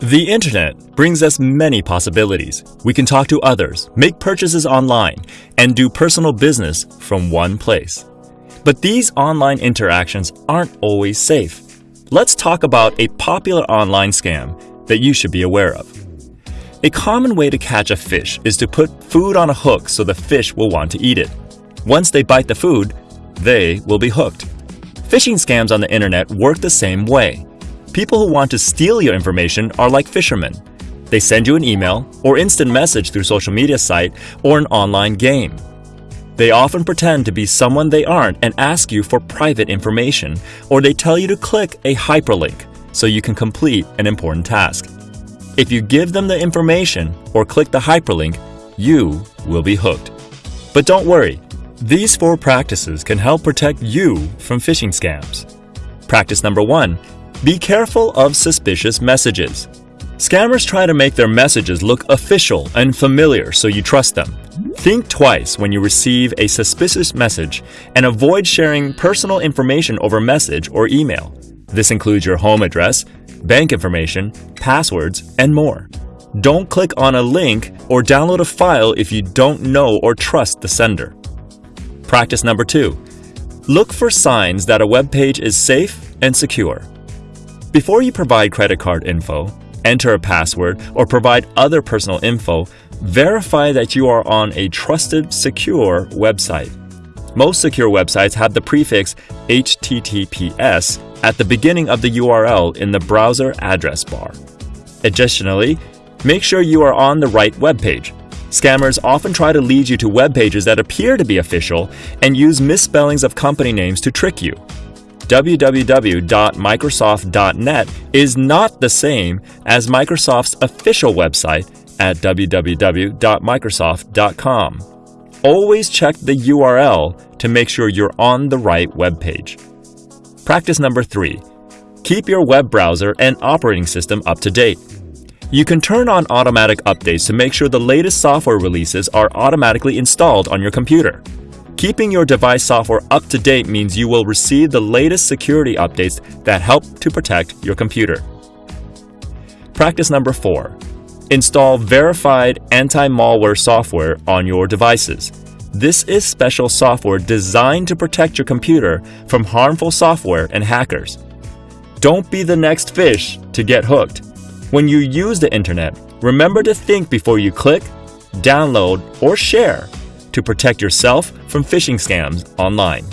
The internet brings us many possibilities. We can talk to others, make purchases online, and do personal business from one place. But these online interactions aren't always safe. Let's talk about a popular online scam that you should be aware of. A common way to catch a fish is to put food on a hook so the fish will want to eat it. Once they bite the food, they will be hooked. Phishing scams on the internet work the same way. People who want to steal your information are like fishermen. They send you an email or instant message through social media site or an online game. They often pretend to be someone they aren't and ask you for private information, or they tell you to click a hyperlink so you can complete an important task. If you give them the information or click the hyperlink, you will be hooked. But don't worry, these four practices can help protect you from phishing scams. Practice number one be careful of suspicious messages. Scammers try to make their messages look official and familiar so you trust them. Think twice when you receive a suspicious message and avoid sharing personal information over message or email. This includes your home address, bank information, passwords, and more. Don't click on a link or download a file if you don't know or trust the sender. Practice number two. Look for signs that a web page is safe and secure. Before you provide credit card info, enter a password, or provide other personal info, verify that you are on a trusted, secure website. Most secure websites have the prefix HTTPS at the beginning of the URL in the browser address bar. Additionally, make sure you are on the right web page. Scammers often try to lead you to web pages that appear to be official and use misspellings of company names to trick you www.microsoft.net is not the same as Microsoft's official website at www.microsoft.com. Always check the URL to make sure you're on the right web page. Practice number three keep your web browser and operating system up to date. You can turn on automatic updates to make sure the latest software releases are automatically installed on your computer. Keeping your device software up to date means you will receive the latest security updates that help to protect your computer. Practice number four install verified anti malware software on your devices. This is special software designed to protect your computer from harmful software and hackers. Don't be the next fish to get hooked. When you use the internet, remember to think before you click, download, or share to protect yourself from phishing scams online.